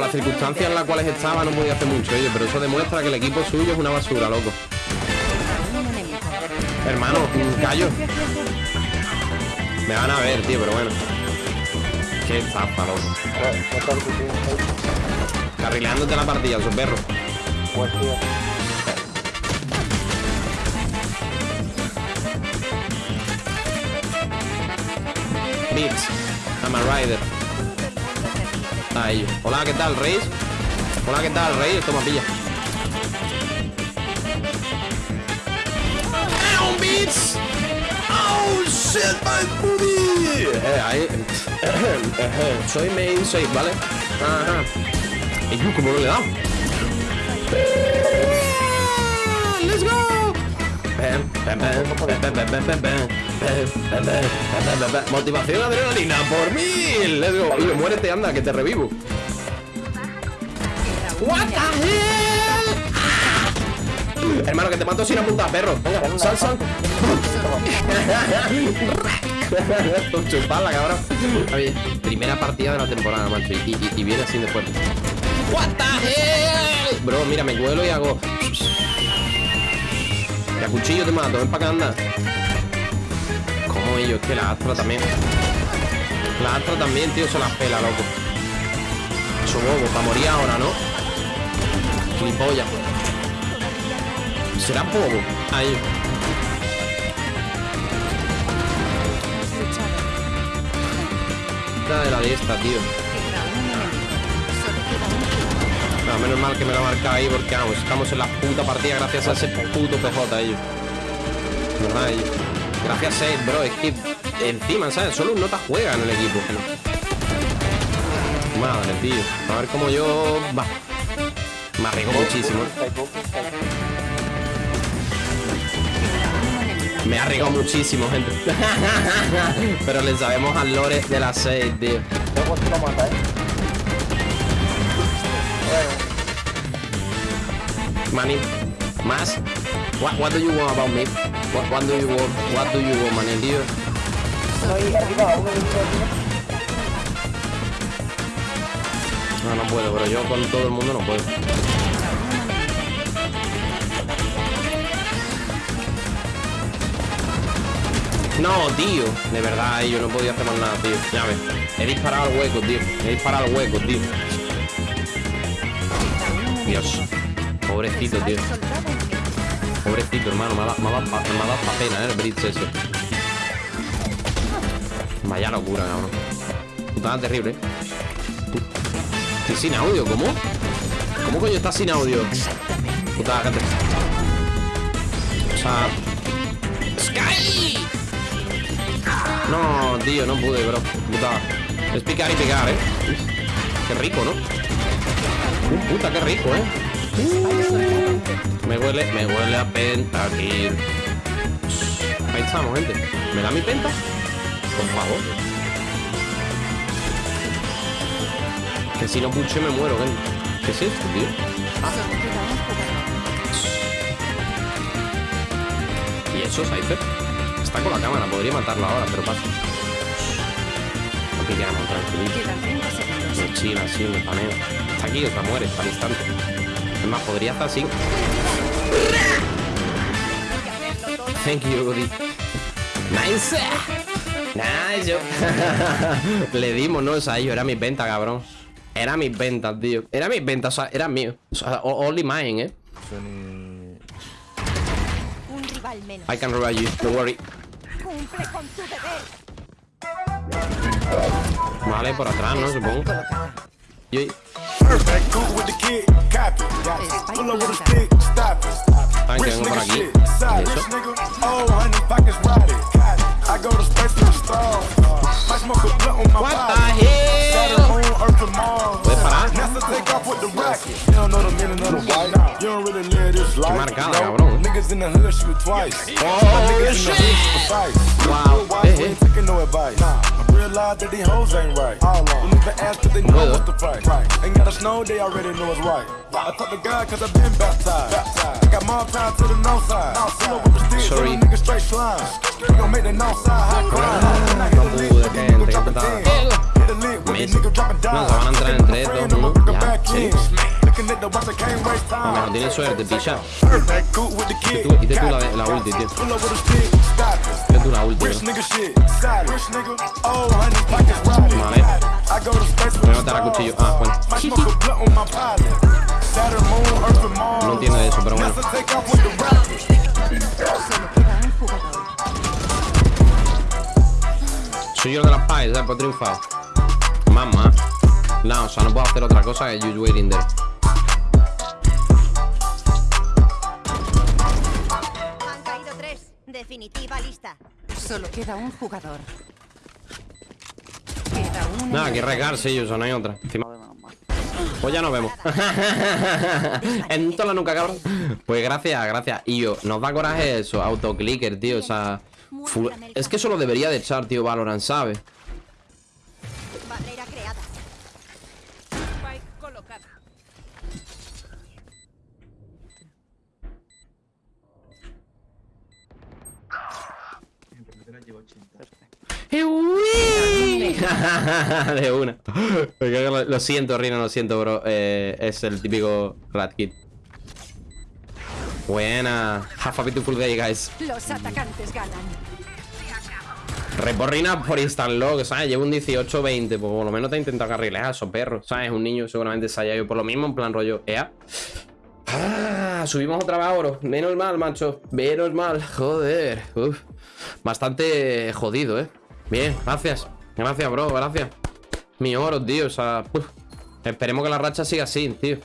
las circunstancias en las cuales estaba no podía hacer mucho ello, pero eso demuestra que el equipo suyo es una basura, loco. Hermano, callo. Me van a ver, tío, pero bueno. Qué estafa, loco. Carrileándote la partida, su perro. Beats. I'm a rider. Ahí. Hola, ¿qué tal, Reis? Hola, ¿qué tal, Reis? Toma, pilla. ¡Eh, un Beats! ¡Oh, shit, my booty! Eh, ahí. soy main 6, ¿vale? Ajá. ¿Y yo cómo no le he dado? ¡Let's go! Motivación adrenalina por mil. Let's go. Y muérete, anda, que te revivo. What the hell? Hermano, que te mato sin apuntar, perro. Sal, sal. Chuparla, cabrón. Oye, primera partida de la temporada, macho. Y, y, y viene así después. What the hell? Bro, mira, me cuelo y hago. Y a cuchillo te mato, ven para acá, anda. Como ellos, que la Astra también. La Astra también, tío, se las pela, loco. Eso bobo, para morir ahora, ¿no? Gilipollas. Será bobo. Ahí. De la de esta, tío. No, menos mal que me lo ha marcado ahí porque vamos, estamos en la puta partida gracias a ese puto PJ ellos. Gracias a él, bro, es que encima, ¿sabes? Solo un nota juega en el equipo. Madre, tío. A ver cómo yo. Me arriesgo muchísimo. Me ha arriesgado muchísimo, gente. Pero le sabemos al lore de las 6, tío. Manny, más. What, what do you want about me? What, what do you want? What do you want, ahí arriba. No, no puedo, pero yo con todo el mundo no puedo. No, tío. De verdad, yo no podía hacer más nada, tío. Ya ves. He disparado al hueco, tío. He disparado al hueco, tío. Dios. Pobrecito, tío. Pobrecito, hermano. Me ha, dado- pa- pena, ¿eh? El Blitz ese. Vaya locura, cabrón. Putada terrible. Estoy sin audio, ¿cómo? ¿Cómo coño estás sin audio? Putada, cállate. O sea... ¡Sky! No, tío, no pude, bro. Putada. Es picar y pegar, ¿eh? Qué rico, ¿no? Uh, puta, qué rico, ¿eh? Me huele, me huele a penta aquí. Ahí estamos, gente. ¿Me da mi penta? Por favor. Que si no puche me muero, ven. ¿Qué es esto, tío? ¿Y eso, Cypher? Está con la cámara, podría matarlo ahora, pero pasa. No pillamos, tranquilito. Me chila así, me paneo. Está aquí, o sea, muere, está al instante. Es más, podría estar así. Thank you, Goody. Nice. Nice. Le dimos, ¿no? O sea, yo era mi venta, cabrón. Era mis ventas, tío. Era mis ventas, o sea, era mío. O sea, only mine, eh. Un rival menos. I can revive you, don't worry. Cumple con tu deber. Vale, por atrás, ¿no? Supongo. Yo... Perfect, cool with the kid, copy. Pull up with a stick, stop it. Rich nigga shit, side rich nigga. Oh, honey, pockets rotted. I go to space with a star. I smoke a blunt on my What the body. Saturn, hell? moon, Earth, and Mars. NASA take off with the rocket. You don't know the meaning of the white. You don't really live this life. you know? Niggas in the hood shoot twice. Oh, niggas in the shit. hood precise. Wow. Why we eh. ain't taking no advice? I lie that these hoes ain't right. All on. Don't even ask cause they know what the price. Right. Ain't got a snow, they already know it's right. I talk to God cause I've been baptized. baptized. I got more power to the no side. Outside. with the stick, Sorry. nigga straight slime. We gon' make the side high crime. With the nigga dropping down. Nos van mejor tienes suerte, picha. Y tú, y tú la, la ulti, tío. Y tú la ulti, bro. Vale. Voy a matar a cuchillo. Ah, bueno. No entiendo de eso, pero bueno. Soy yo de las pies, ¿sabes? He triunfado. Mamá. No, o sea, no puedo hacer otra cosa que you waiting there. Definitiva lista. Solo queda un jugador. Queda un Nada, que regarse ellos, no hay otra. Encima. Pues ya nos vemos. en toda la nuca, cabrón. Pues gracias, gracias. Y yo, nos da coraje eso, autoclicker, tío. O sea. full- Es que eso lo debería de echar, tío, Valorant, ¿sabes? de una. Lo, siento, Rino, lo siento, bro. Eh, es el típico Rat Kid. Buena. Have a beautiful day, guys. Los atacantes ganan. Reporrina por instant log, ¿sabes? Llevo un 18-20, pues por lo menos te he intentado carrilear, eso perro, ¿sabes? Un niño seguramente se haya ido por lo mismo, en plan rollo, ea. Ah, subimos otra vez a oro. Menos mal, macho. Menos mal. Joder. Bastante jodido, ¿eh? Bien, gracias. Gracias, bro, gracias. Mi oro, tío. O sea, esperemos que la racha siga así, tío.